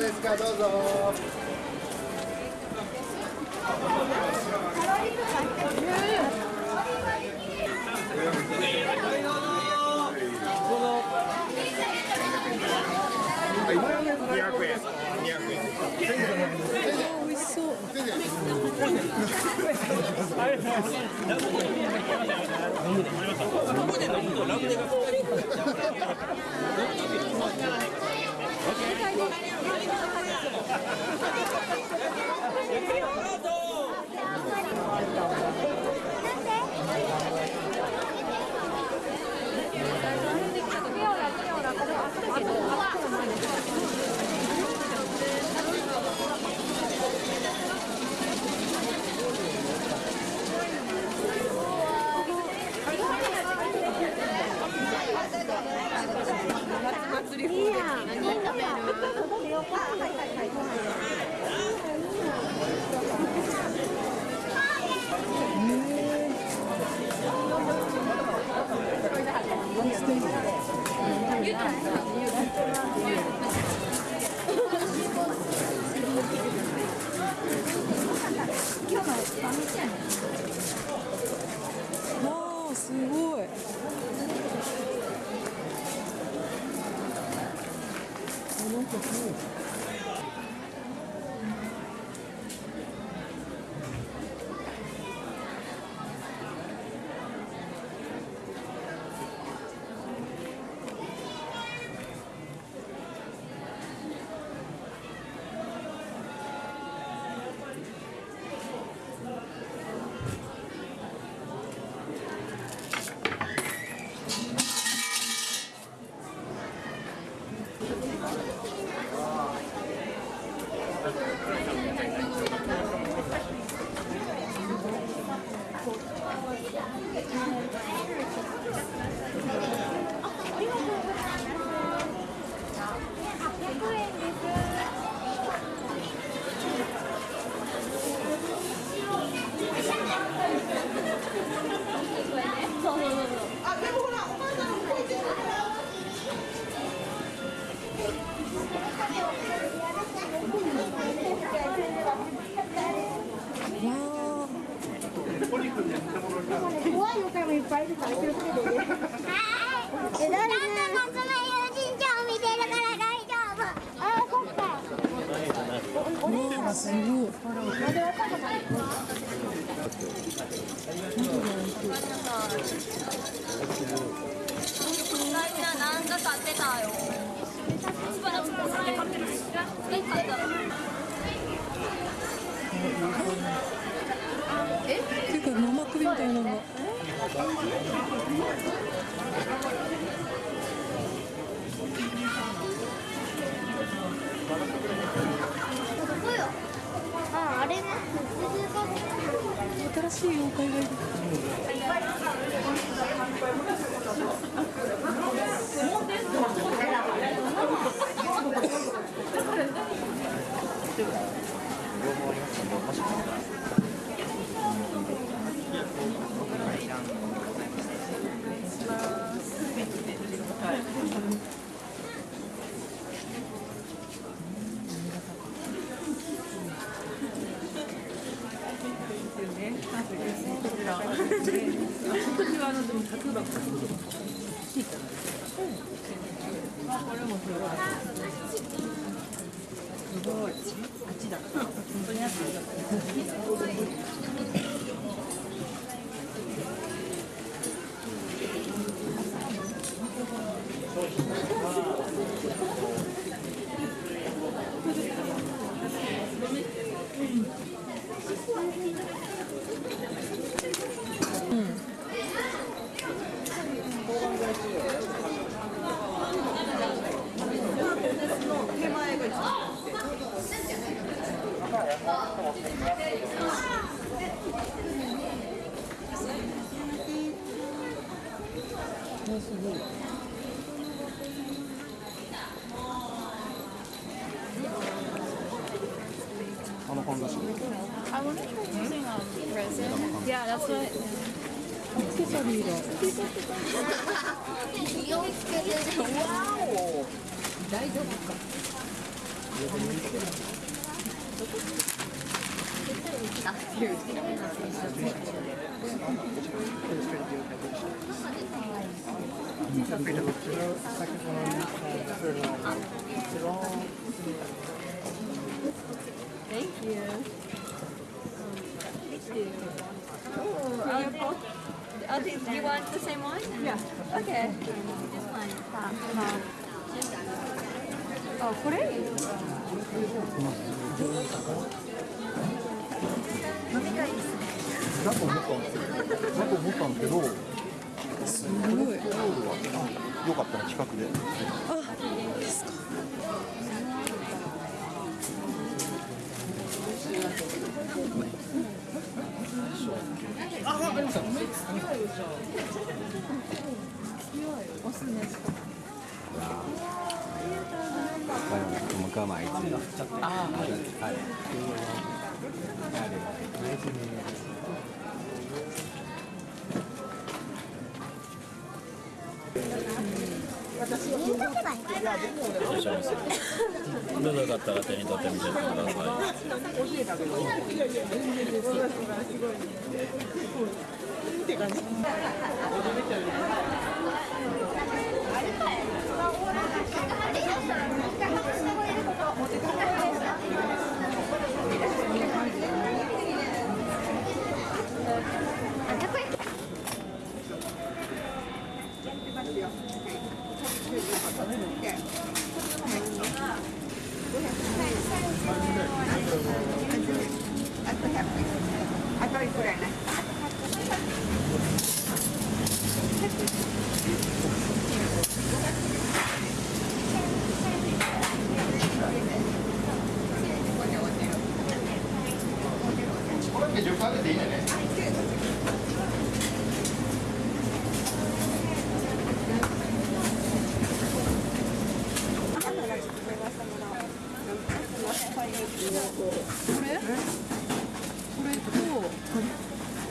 ですか？どうぞ。Thank you. しいお買い Oh, do you want the same one? Yeah. Okay. This one. あこれだと思ったんですよ。だと思ったんですけど、すごい。よかったら企画で。あ、ですか。あ、ありました。おすすめですか。我购买一只啊，好的，好的。はいとけばいいかったら手に取ってみてください。これって10回でいいね。これこれと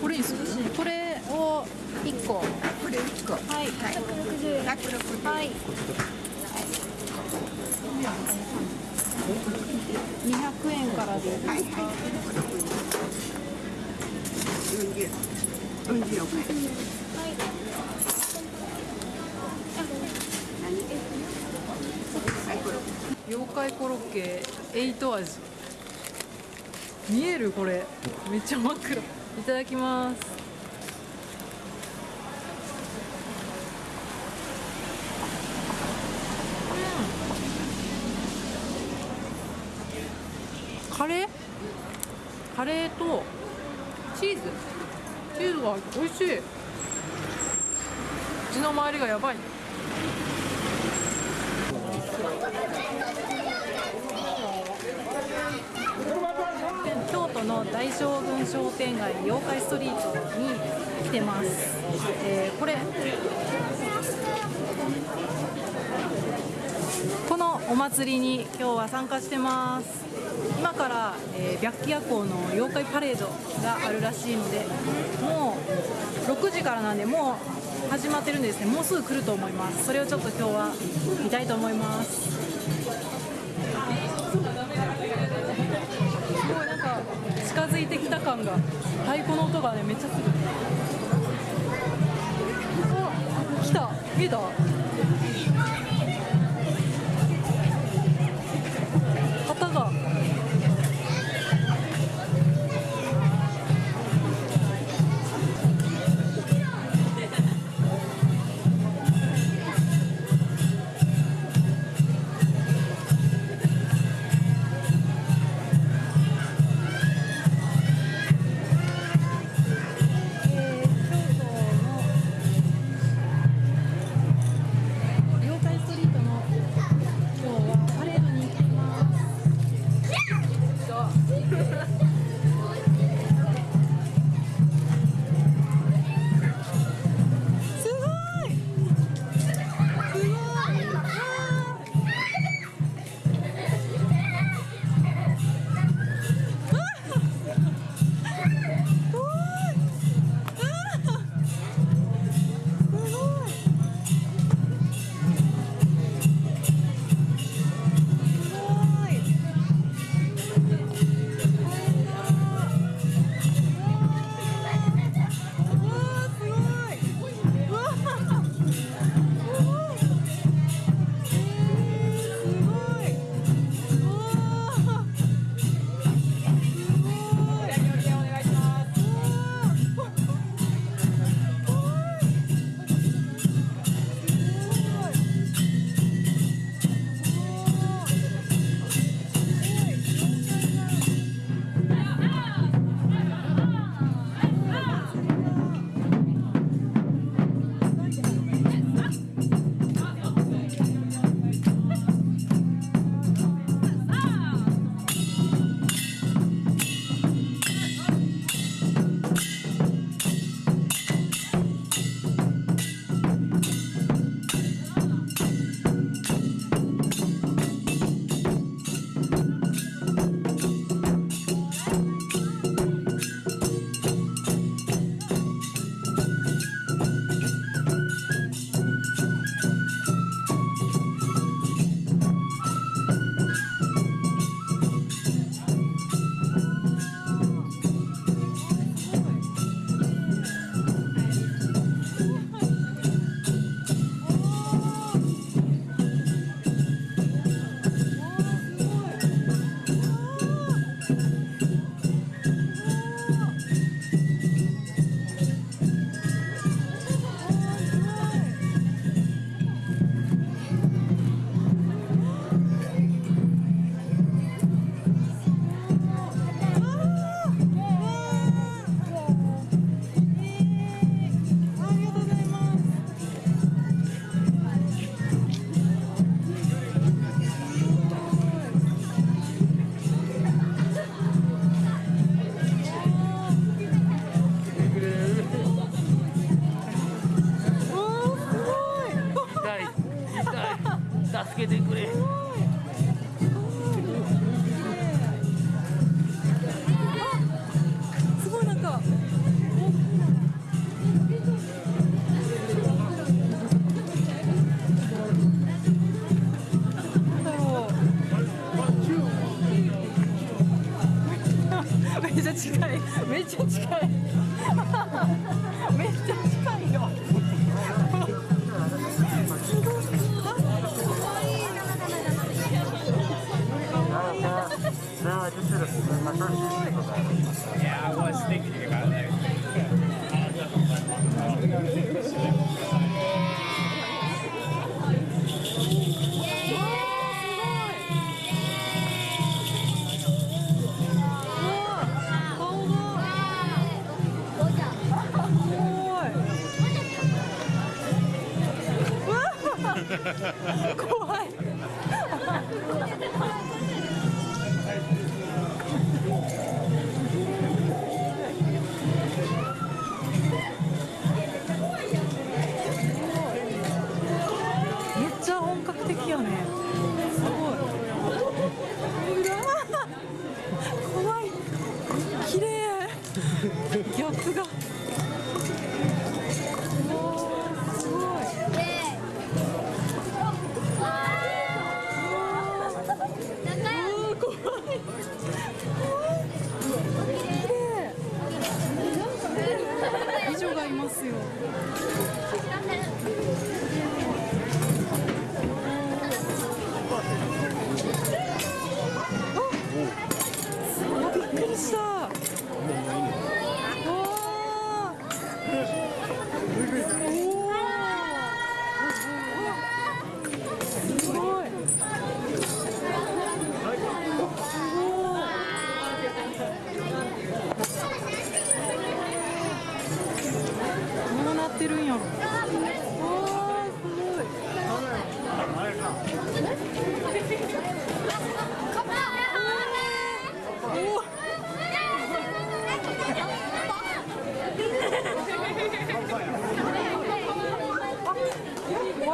これいいっすこれを1個これ1個はい160円はい200円からでいいですか、妖怪コロッケ8味見えるこれ。めっちゃ真っ暗いただきます。うん。カレー？カレーとチーズ。チーズが美味しい。口の周りがやばい。京の大将軍商店街妖怪ストリートに来てます、えーこれこのお祭りに今日は参加してます。今から、えー白鬼夜行の妖怪パレードがあるらしいのでもう6時からなんでもう始まってるんですね。もうすぐ来ると思います。それをちょっと今日は見たいと思いますす。近づいてきた感が太鼓の音がねめっちゃする。あ来た。見えた。No, I just did a, my first Yeah, I was thinking about that.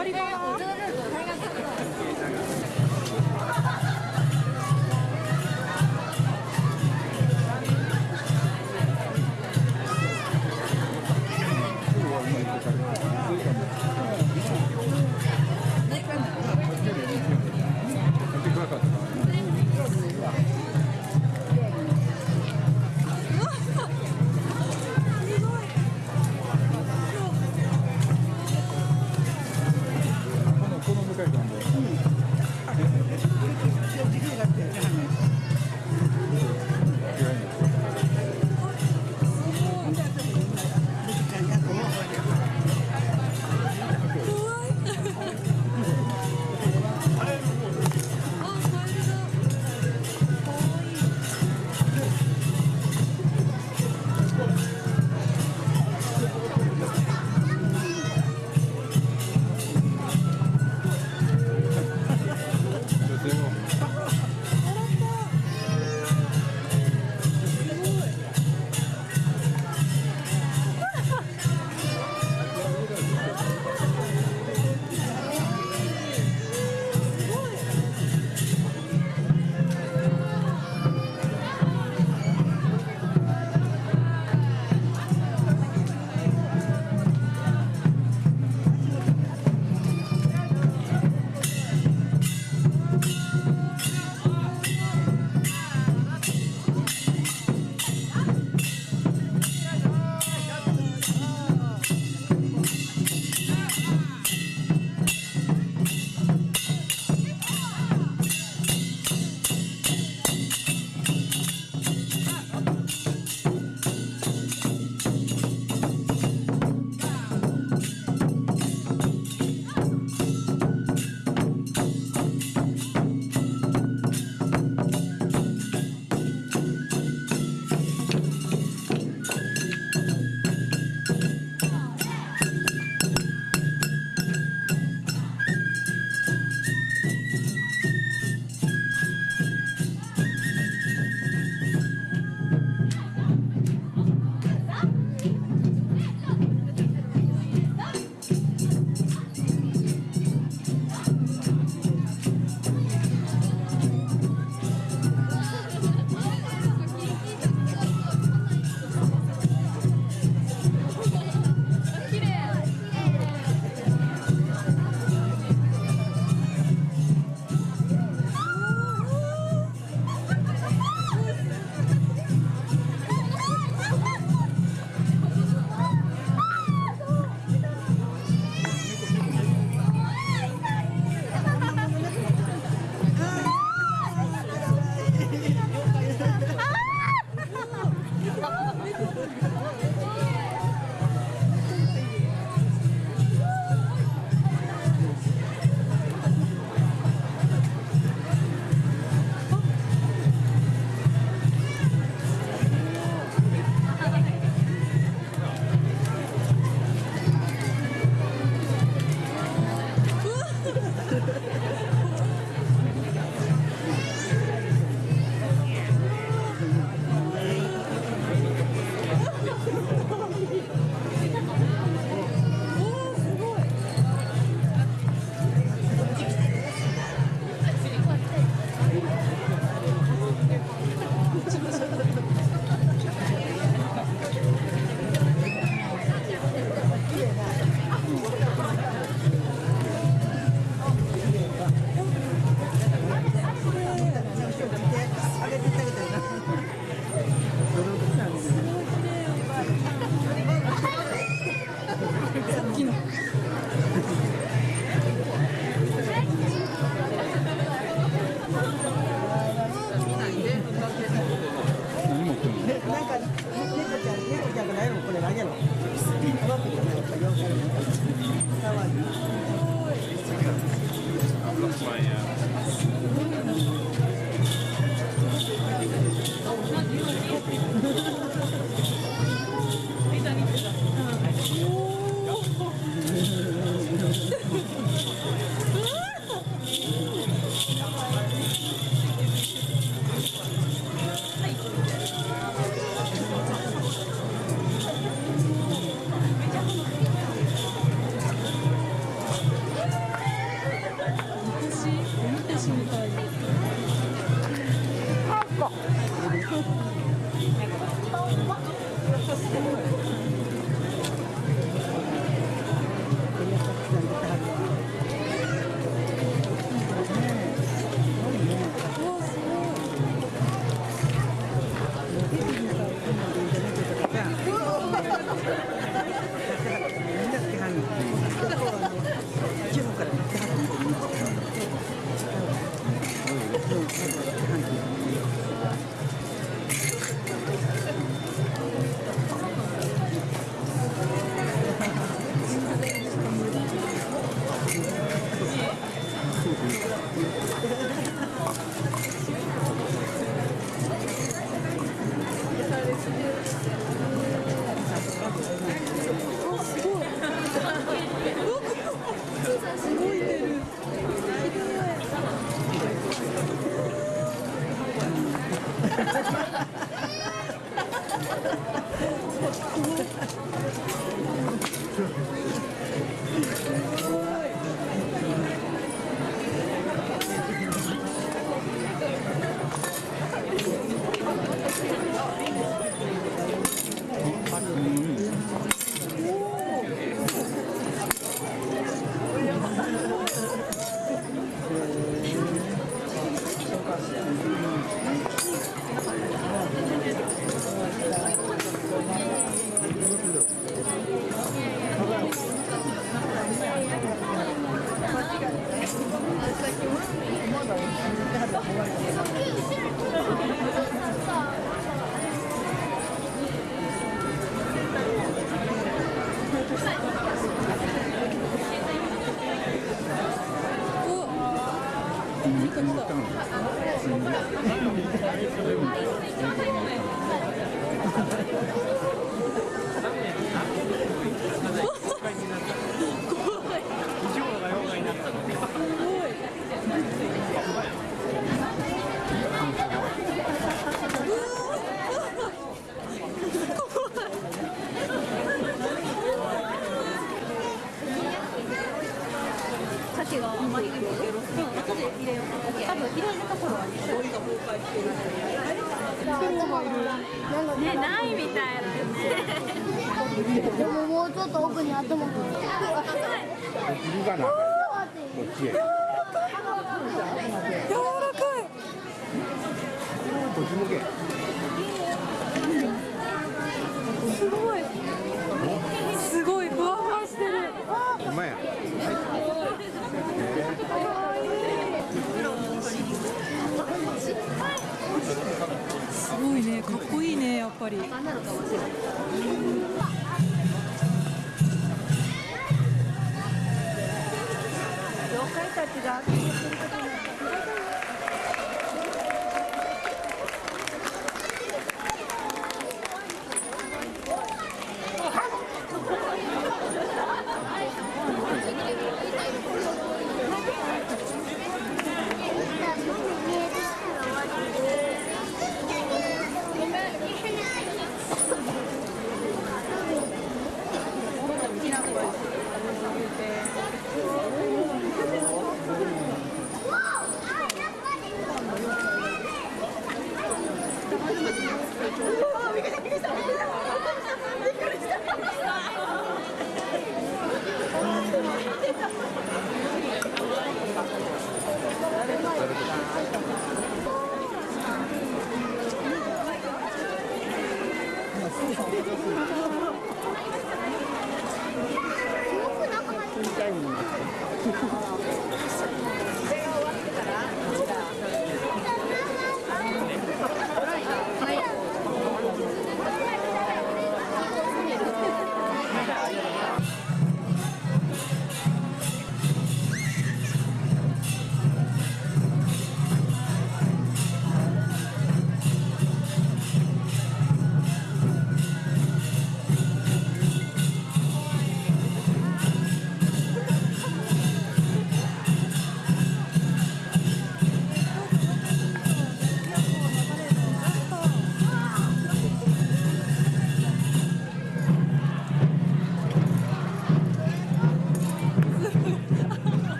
머리가. ねないみたい。なねでももうちょっと奥に頭が。振りがなこっちへ柔らかいこっち向けすごいすごいふわふわしてるほんまやすごいねかっこいいねやっぱり。妖怪たちが